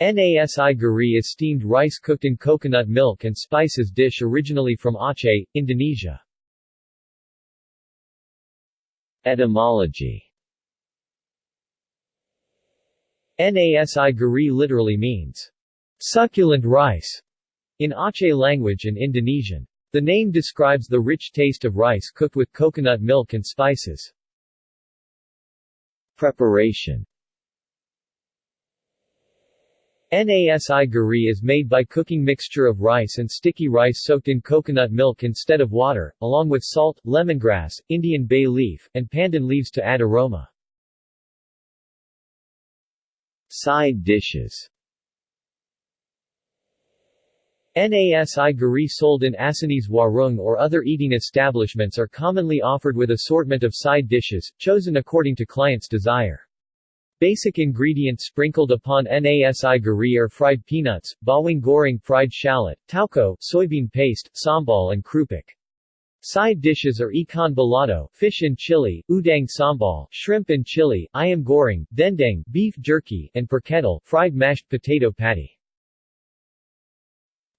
Nasi gurih is steamed rice cooked in coconut milk and spices dish originally from Aceh, Indonesia. Etymology Nasi gurih literally means, succulent rice, in Aceh language and Indonesian. The name describes the rich taste of rice cooked with coconut milk and spices. Preparation Nasi gurih is made by cooking mixture of rice and sticky rice soaked in coconut milk instead of water, along with salt, lemongrass, Indian bay leaf, and pandan leaves to add aroma. Side dishes Nasi gurih sold in Acehnese Warung or other eating establishments are commonly offered with assortment of side dishes, chosen according to client's desire. Basic ingredients sprinkled upon nasi gurih are fried peanuts, bawang goreng fried shallot, tauco, soybean paste, sambal and krupuk. Side dishes are ikan balado, fish and chili, udang sambal, shrimp and chili, ayam goreng, dendeng, beef jerky, and perkedel, fried mashed potato patty.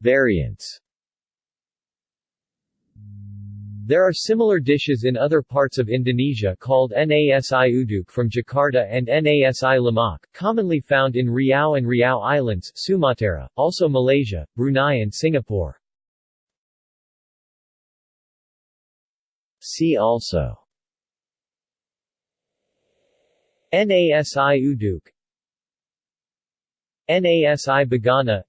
Variants there are similar dishes in other parts of Indonesia called nasi uduk from Jakarta and nasi lemak, commonly found in Riau and Riau Islands, Sumatra, also Malaysia, Brunei and Singapore. See also Nasi uduk Nasi bogana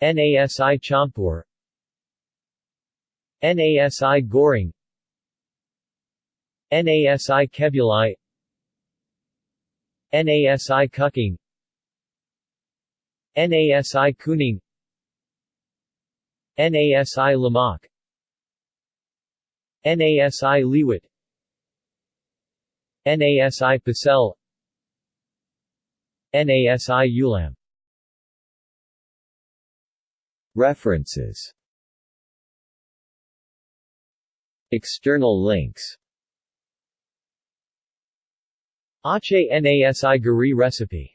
Nasi campur Nasi Goreng Nasi Kebuli. Nasi Kucing Nasi Kuning. Nasi Lemak Nasi Liwet Nasi Pecel Nasi Ulam References External links. Aceh Nasi Gurih recipe